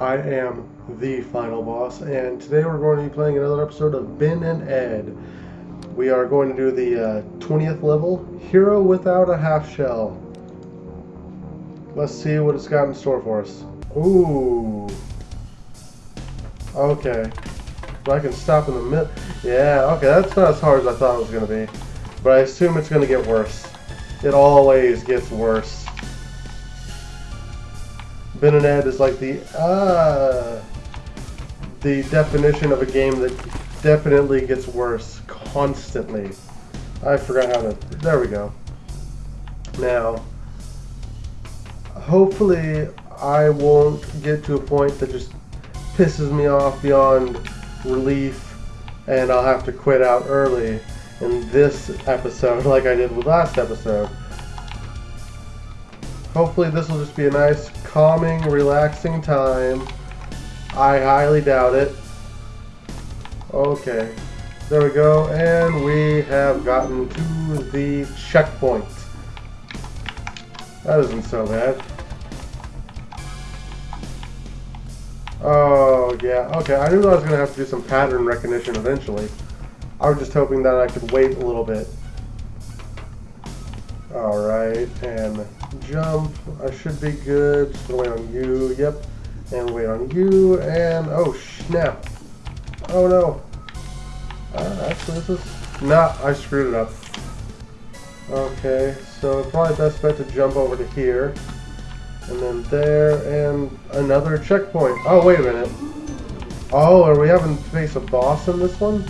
I am the final boss, and today we're going to be playing another episode of Ben and Ed. We are going to do the uh, 20th level, Hero Without a Half Shell. Let's see what it's got in store for us. Ooh. Okay. But I can stop in the mid. Yeah, okay, that's not as hard as I thought it was going to be. But I assume it's going to get worse. It always gets worse. Ben and Ed is like the uh, the definition of a game that definitely gets worse constantly. I forgot how to. There we go. Now, hopefully, I won't get to a point that just pisses me off beyond relief, and I'll have to quit out early in this episode, like I did with last episode. Hopefully, this will just be a nice calming, relaxing time. I highly doubt it. Okay. There we go, and we have gotten to the checkpoint. That isn't so bad. Oh, yeah. Okay, I knew I was going to have to do some pattern recognition eventually. I was just hoping that I could wait a little bit. Alright, and jump. I should be good. Just gonna wait on you. Yep. And wait on you. And oh snap. Oh no. Uh, actually, this is not. I screwed it up. Okay, so probably best bet to jump over to here. And then there, and another checkpoint. Oh, wait a minute. Oh, are we having to face a boss in this one?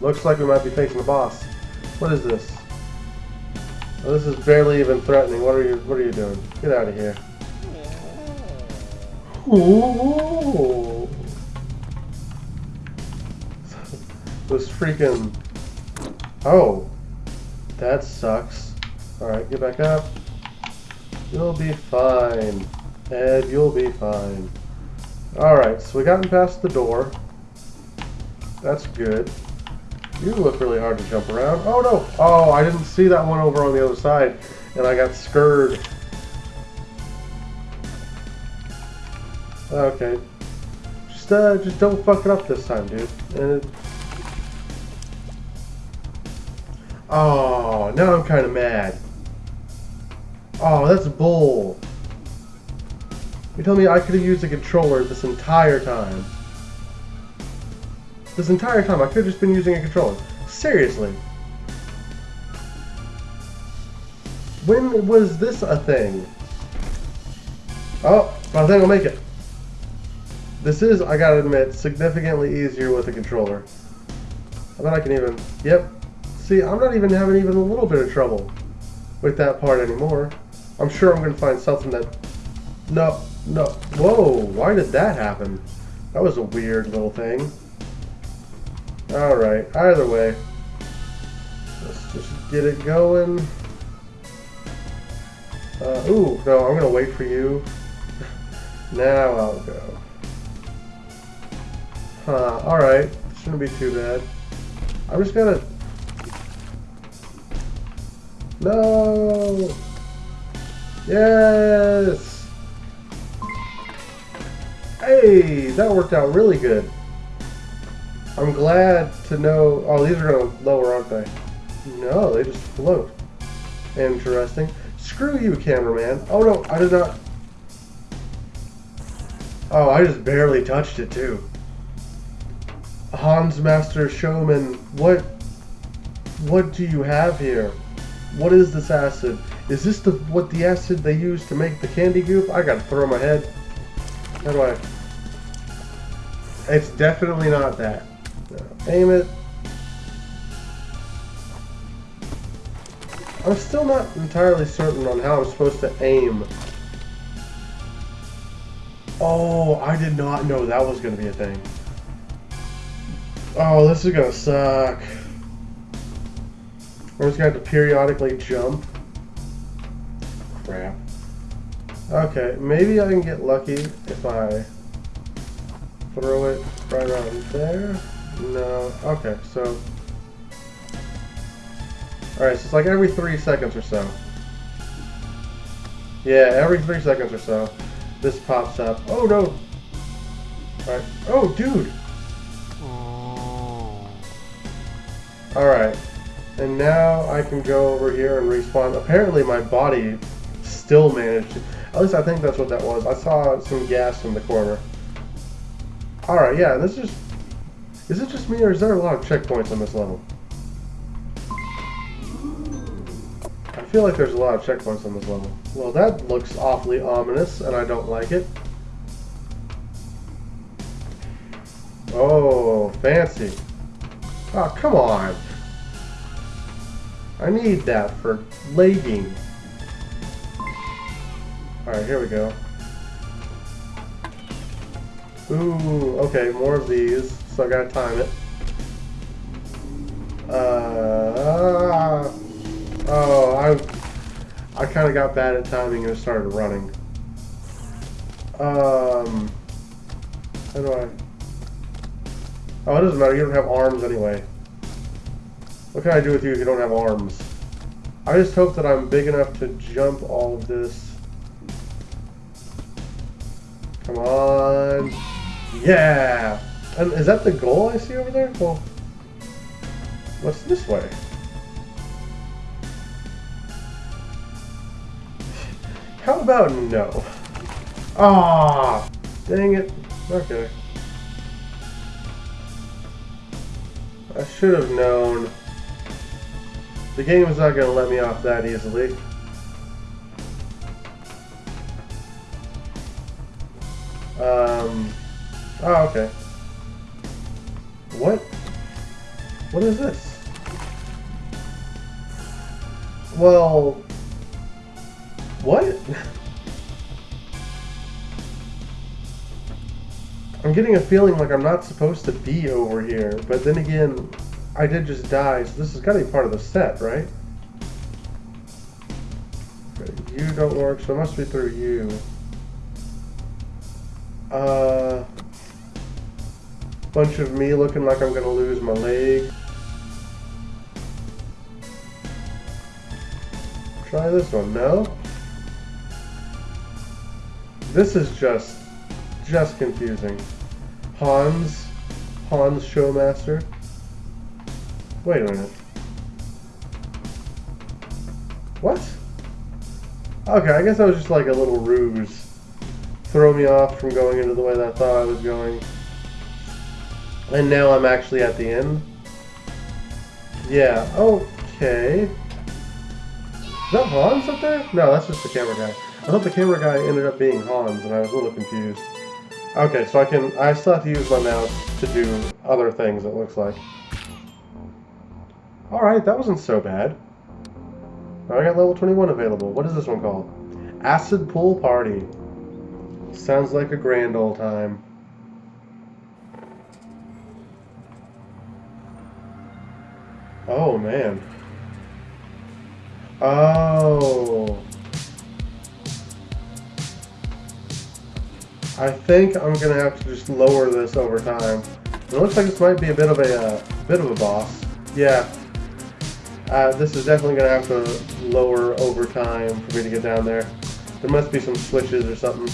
Looks like we might be facing a boss. What is this? Well, this is barely even threatening. What are you what are you doing? Get out of here. Ooh. This freaking Oh. That sucks. Alright, get back up. You'll be fine. Ed, you'll be fine. Alright, so we gotten past the door. That's good. You look really hard to jump around. Oh no! Oh, I didn't see that one over on the other side, and I got scared. Okay. Just, uh, just don't fuck it up this time, dude. And it... Oh, now I'm kind of mad. Oh, that's bull. You tell me I could have used a controller this entire time. This entire time, I could have just been using a controller. Seriously. When was this a thing? Oh, I think I'll make it. This is, I gotta admit, significantly easier with a controller. I bet I can even, yep. See, I'm not even having even a little bit of trouble with that part anymore. I'm sure I'm gonna find something that, no, no, whoa, why did that happen? That was a weird little thing. Alright, either way. Let's just get it going. Uh, ooh, no, I'm gonna wait for you. now I'll go. Huh, alright. Shouldn't be too bad. I'm just gonna... No! Yes! Hey, that worked out really good. I'm glad to know... Oh, these are going to lower, aren't they? No, they just float. Interesting. Screw you, cameraman. Oh, no, I did not... Oh, I just barely touched it, too. Hans Master Showman, what... What do you have here? What is this acid? Is this the what the acid they use to make the candy goop? I gotta throw my head. How do I... It's definitely not that. Aim it. I'm still not entirely certain on how I'm supposed to aim. Oh, I did not know that was going to be a thing. Oh, this is going to suck. We're just going to have to periodically jump. Crap. Okay, maybe I can get lucky if I throw it right around there. No. Okay, so... Alright, so it's like every three seconds or so. Yeah, every three seconds or so. this pops up. Oh no! Alright. Oh, dude! Oh. Alright. And now I can go over here and respawn. Apparently my body still managed to... At least I think that's what that was. I saw some gas in the corner. Alright, yeah, this is... Is it just me or is there a lot of checkpoints on this level? I feel like there's a lot of checkpoints on this level. Well, that looks awfully ominous, and I don't like it. Oh, fancy. Oh, come on. I need that for legging. Alright, here we go. Ooh, okay, more of these, so I gotta time it. Uh, oh, I, I kind of got bad at timing and started running. Um, how do I? Oh, it doesn't matter. You don't have arms anyway. What can I do with you if you don't have arms? I just hope that I'm big enough to jump all of this. Come on. Yeah! And is that the goal I see over there? Well, what's this way? How about no? Ah, dang it. Okay. I should have known. The game is not going to let me off that easily. Um, oh, okay. What? What is this? Well, what? I'm getting a feeling like I'm not supposed to be over here, but then again, I did just die, so this has got to be part of the set, right? You don't work, so it must be through you. Uh, bunch of me looking like I'm gonna lose my leg. Try this one, no? This is just, just confusing. Hans, Hans Showmaster. Wait a minute. What? Okay, I guess that was just like a little ruse. Throw me off from going into the way that I thought I was going. And now I'm actually at the end. Yeah, okay. Is that Hans up there? No, that's just the camera guy. I thought the camera guy ended up being Hans, and I was a little confused. Okay, so I can, I still have to use my mouse to do other things, it looks like. Alright, that wasn't so bad. I got level 21 available. What is this one called? Acid Pool Party. Sounds like a grand old time. Oh, man. Oh. I think I'm gonna have to just lower this over time. It looks like this might be a bit of a uh, bit of a boss. Yeah, uh, this is definitely going to have to lower over time for me to get down there. There must be some switches or something.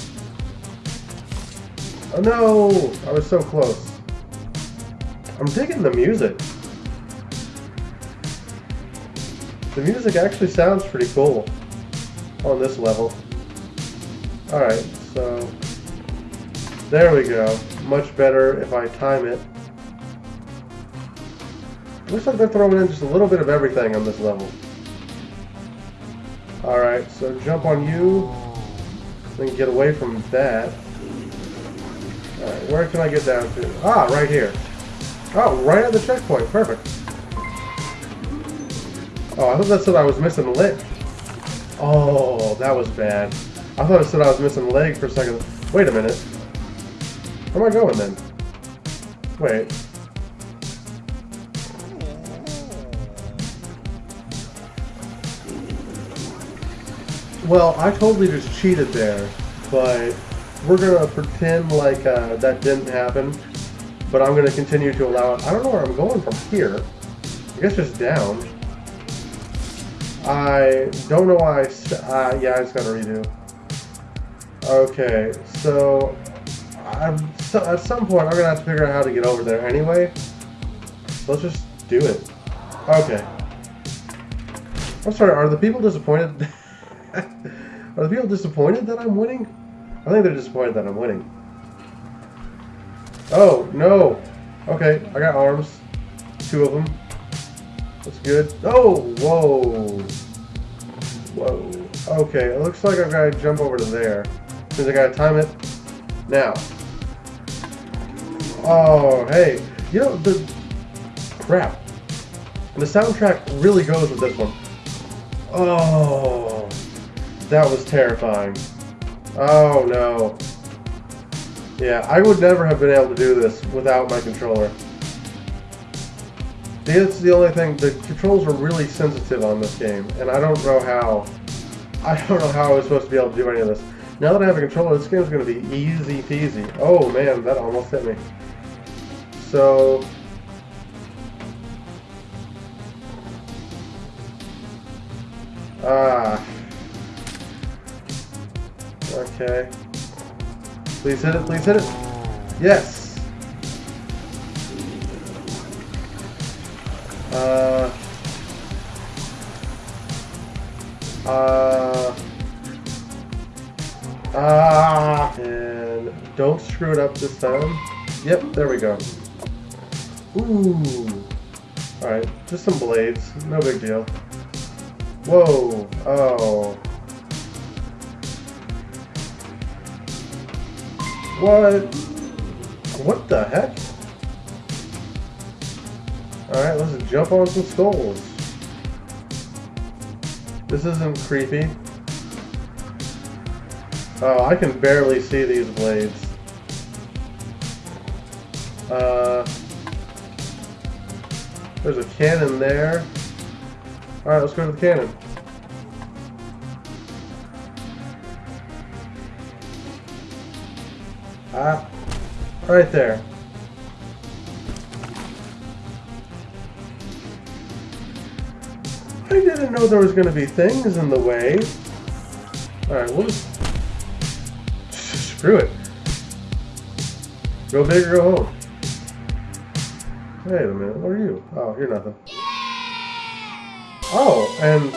Oh no! I was so close. I'm digging the music. The music actually sounds pretty cool on this level. Alright, so there we go. Much better if I time it. Looks like they're throwing in just a little bit of everything on this level. Alright, so jump on you. Then get away from that. Alright, where can I get down to? Ah, right here. Oh, right at the checkpoint. Perfect. Oh, I thought that said I was missing a leg. Oh, that was bad. I thought it said I was missing a leg for a second. Wait a minute. Where am I going then? Wait. Well, I totally just cheated there, but we're to pretend like uh, that didn't happen, but I'm to continue to allow it. I don't know where I'm going from here. I guess just down. I don't know why I... Uh, yeah, I just got to redo. Okay, so, so at some point I'm gonna have to figure out how to get over there anyway. Let's just do it. Okay. I'm sorry, are the people disappointed? are the people disappointed that I'm winning? I think they're disappointed that I'm winning. Oh, no. Okay, I got arms. Two of them. That's good. Oh, whoa. Whoa. Okay, it looks like I've got to jump over to there. Because I got to time it. Now. Oh, hey. You know, the... Crap. The soundtrack really goes with this one. Oh. That was terrifying. Oh, no. Yeah, I would never have been able to do this without my controller. That's the only thing. The controls were really sensitive on this game, and I don't know how. I don't know how I was supposed to be able to do any of this. Now that I have a controller, this game is going to be easy peasy. Oh man, that almost hit me. So... Ah. Okay. Please hit it, please hit it. Yes! Don't screw it up this time. Yep, there we go. Ooh! Alright, just some blades. No big deal. Whoa! Oh. What? What the heck? Alright, let's jump on some skulls. This isn't creepy. Oh, I can barely see these blades. Uh, there's a cannon there. Alright, let's go to the cannon. Ah, right there. I didn't know there was going to be things in the way. Alright, we'll just... Screw it. Go big or go home. Wait a minute, what are you? Oh, you're nothing. Oh, and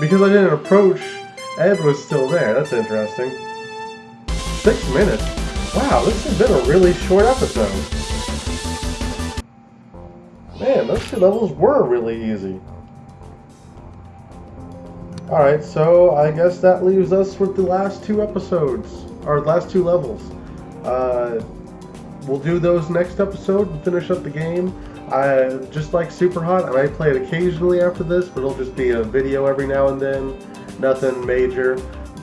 because I didn't approach, Ed was still there. That's interesting. Six minutes. Wow, this has been a really short episode. Man, those two levels were really easy. Alright, so I guess that leaves us with the last two episodes, or last two levels. Uh, we'll do those next episode and finish up the game. I just like Super Hot, I might play it occasionally after this, but it'll just be a video every now and then. Nothing major.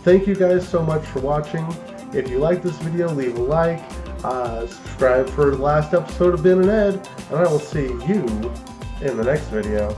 Thank you guys so much for watching. If you like this video, leave a like, uh, subscribe for the last episode of Ben and Ed, and I will see you in the next video.